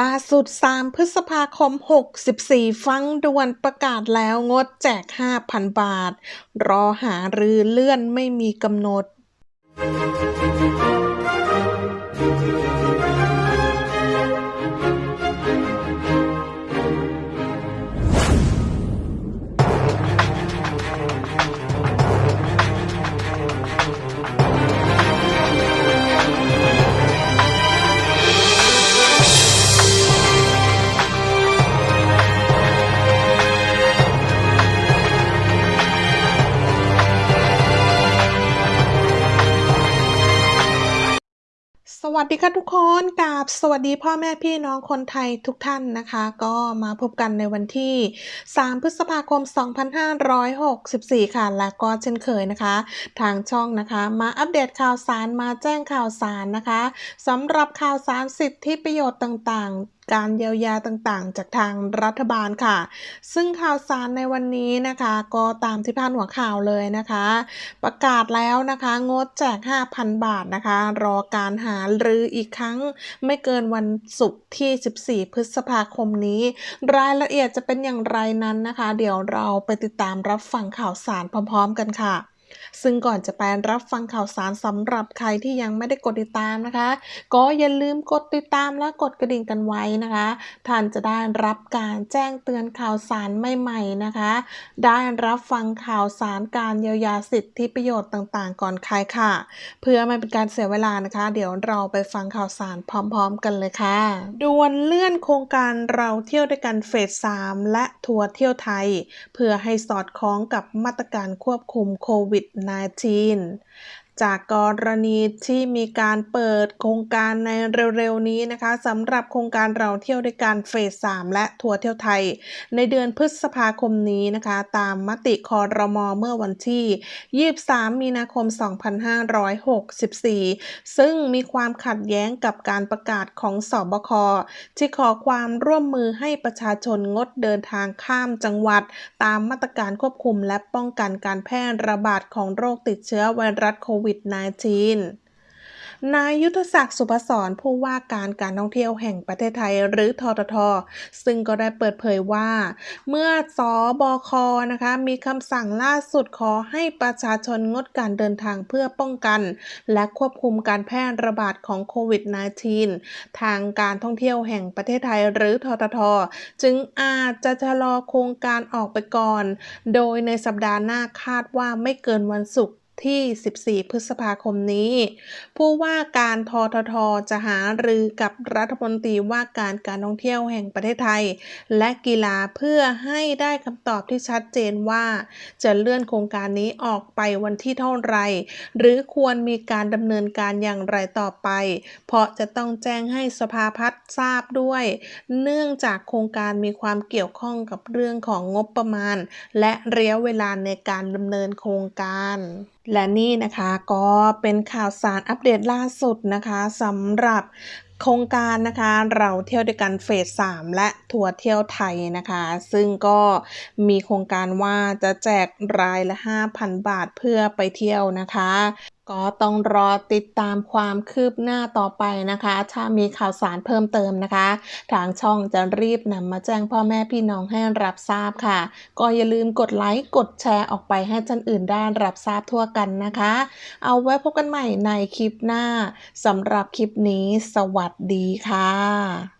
ล่าสุด 3 พฤษภาคม 64 ฟังด่วนประกาศแล้วงดแจก 5,000 บาท รอหารือเลื่อนไม่มีกำหนด วัสดีค่ะทุกคนกราบสวัสดีพ่อแม่พี่น้องคนไทยทุกท่านนะคะ ก็มาพบกันในวันที่ 3 พฤษภาคม 2564 ค่ะ และก็เช่นเคยนะคะ ทางช่องนะคะ มาอัปเดตข่าวสารมาแจ้งข่าวสารนะคะสำหรับข่าวสารสิทธิประโยชน์ต่างๆ การเยียวยาต่างๆ จากทางรัฐบาลค่ะ ซึ่งข่าวสารในวันนี้นะคะ ก็ตามที่พานหัวข่าวเลยนะคะ ประกาศแล้วนะคะ งดแจก 5,000 บาทนะคะ รอการหาหรืออีกครั้งไม่เกินวันศุกร์ที่ 14 พฤษภาคมนี้ รายละเอียดจะเป็นอย่างไรนั้นนะคะ เดี๋ยวเราไปติดตามรับฟังข่าวสารพร้อม ๆ กันค่ะ ซึ่งก่อนจะไปรับฟังข่าวสารสำหรับใครที่ยังไม่ได้กดติดตามนะคะ ก็อย่าลืมกดติดตามและกดกระดิ่งกันไว้นะคะ ท่านจะได้รับการแจ้งเตือนข่าวสารใหม่ๆนะคะ ได้รับฟังข่าวสารการเยียวยาสิทธิประโยชน์ต่างๆ ก่อนใครค่ะ เพื่อไม่เป็นการเสียเวลานะคะ เดี๋ยวเราไปฟังข่าวสารพร้อม ๆ กันเลยค่ะด่วนเลื่อนโครงการเราเที่ยวด้วยกันเฟส3และทัวร์เที่ยวไทย เพื่อให้สอดคล้องกับมาตรการควบคุมโควิด -19 จากกรณีที่มีการเปิดโครงการในเร็วๆนี้นะคะสำหรับโครงการเราเที่ยวด้วยกันเฟส 3 และทัวร์เที่ยวไทย ในเดือนพฤษภาคมนี้นะคะ ตามมติคอรมอเมื่อวันที่ 23 มีนาคม 2564 ซึ่งมีความขัดแย้งกับการประกาศของสอบคที่ขอความร่วมมือให้ประชาชนงดเดินทางข้ามจังหวัด ตามมาตรการควบคุมและป้องกันการแพร่ระบาดของโรคติดเชื้อไวรัสโควิด -19 นายยุทธศักดิ์สุภศรผู้ว่าการการท่องเที่ยวแห่งประเทศไทยหรือททท ซึ่งก็ได้เปิดเผยว่า เมื่อสอบคนะคะมีคำสั่งล่าสุดขอให้ประชาชนงดการเดินทางเพื่อป้องกัน และควบคุมการแพร่ระบาดของโควิด -19 ทางการท่องเที่ยวแห่งประเทศไทยหรือททท จึงอาจจะชะลอโครงการออกไปก่อน โดยในสัปดาห์หน้าคาดว่าไม่เกินวันศุกร์ ที่ 14 พฤษภาคมนี้ ผู้ว่าการททท จะหารือกับรัฐมนตรีว่าการการท่องเที่ยวแห่งประเทศไทย และกีฬาเพื่อให้ได้คำตอบที่ชัดเจนว่า จะเลื่อนโครงการนี้ออกไปวันที่เท่าไร หรือควรมีการดำเนินการอย่างไรต่อไป เพราะจะต้องแจ้งให้สภาพัฒน์ทราบด้วย เนื่องจากโครงการมีความเกี่ยวข้องกับเรื่องของงบประมาณ และระยะเวลาในการดำเนินโครงการ และนี่นะคะก็เป็นข่าวสารอัปเดตล่าสุดนะคะสำหรับโครงการนะคะเราเที่ยวด้วยกันเฟส3และทัวร์เที่ยวไทยนะคะ ซึ่งก็มีโครงการว่าจะแจกรายละ 5,000 บาทเพื่อไปเที่ยวนะคะ ก็ต้องรอติดตามความคืบหน้าต่อไปนะคะ ถ้ามีข่าวสารเพิ่มเติมนะคะ ทางช่องจะรีบนำมาแจ้งพ่อแม่พี่น้องให้รับทราบค่ะ ก็อย่าลืมกดไลค์กดแชร์ออกไปให้ท่านอื่นได้รับทราบทั่วกันนะคะ เอาไว้พบกันใหม่ในคลิปหน้าสำหรับคลิปนี้ สวัสดีค่ะ